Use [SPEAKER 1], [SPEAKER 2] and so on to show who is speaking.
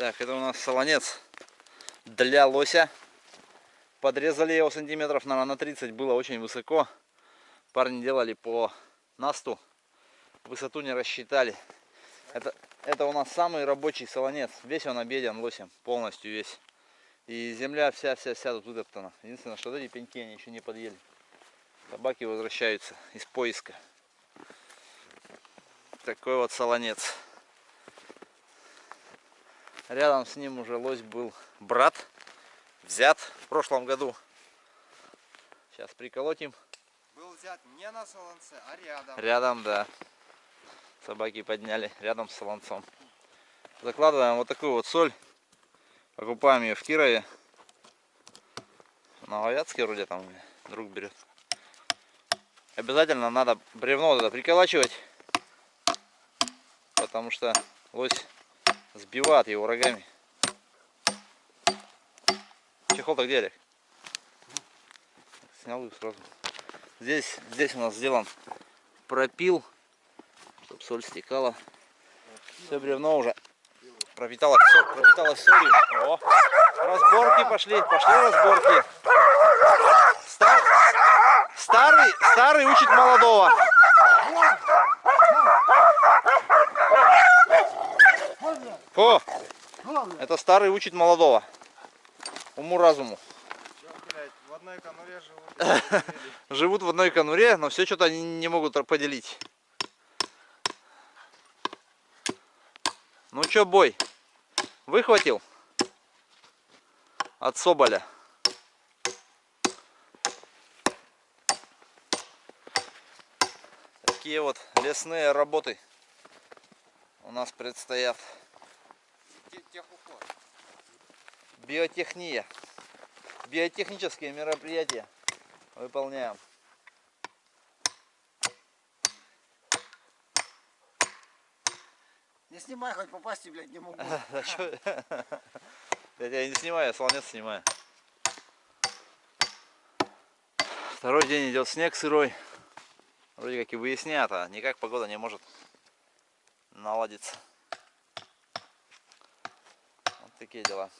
[SPEAKER 1] Так, это у нас солонец для лося. Подрезали его сантиметров, наверное, на 30. Было очень высоко. Парни делали по насту. Высоту не рассчитали. Это, это у нас самый рабочий солонец. Весь он обеден лосем. Полностью весь. И земля вся-вся-вся тут вытоптана. Единственное, что эти пеньки они еще не подъели. Собаки возвращаются из поиска. Такой вот солонец. Рядом с ним уже лось был брат. Взят в прошлом году. Сейчас приколотим.
[SPEAKER 2] Был взят не на солонце, а рядом.
[SPEAKER 1] Рядом, да. Собаки подняли рядом с солонцом. Закладываем вот такую вот соль. Покупаем ее в Кирове. Новоятске вроде там друг берет. Обязательно надо бревно это приколачивать. Потому что лось сбивает его рогами. Чехол-то где? Снял их сразу. Здесь, здесь у нас сделан пропил, чтобы соль стекала. Все бревно уже пропитало, пропиталось солью. О, разборки пошли, пошли разборки. Стар, старый, старый учит молодого. О, это старый учит молодого. Уму-разуму.
[SPEAKER 2] В одной конуре живут.
[SPEAKER 1] Живут в одной конуре, но все что-то они не могут поделить. Ну чё, бой? Выхватил? От Соболя. Такие вот лесные работы у нас предстоят.
[SPEAKER 2] Техуход.
[SPEAKER 1] Биотехния. Биотехнические мероприятия выполняем.
[SPEAKER 2] Не снимай, хоть попасть, блядь, не могу.
[SPEAKER 1] Чё? Я тебя не снимаю, я слонец снимаю. Второй день идет снег сырой. Вроде как и выяснят, а никак погода не может наладиться. Вот такие дела.